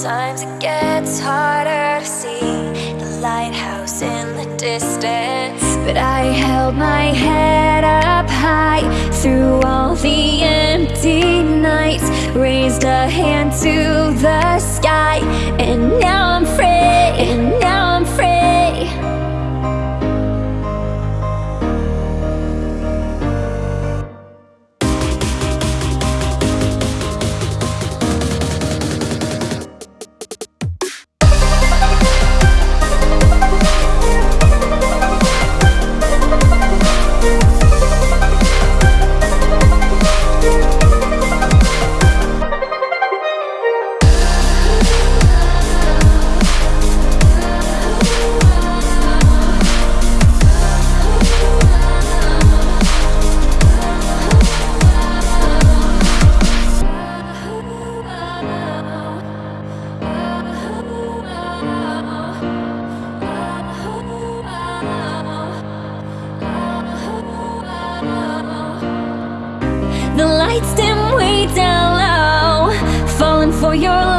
Sometimes it gets harder to see the lighthouse in the distance. But I held my head up high through all the empty nights Raised a hand to the lights dim way down low. Falling for your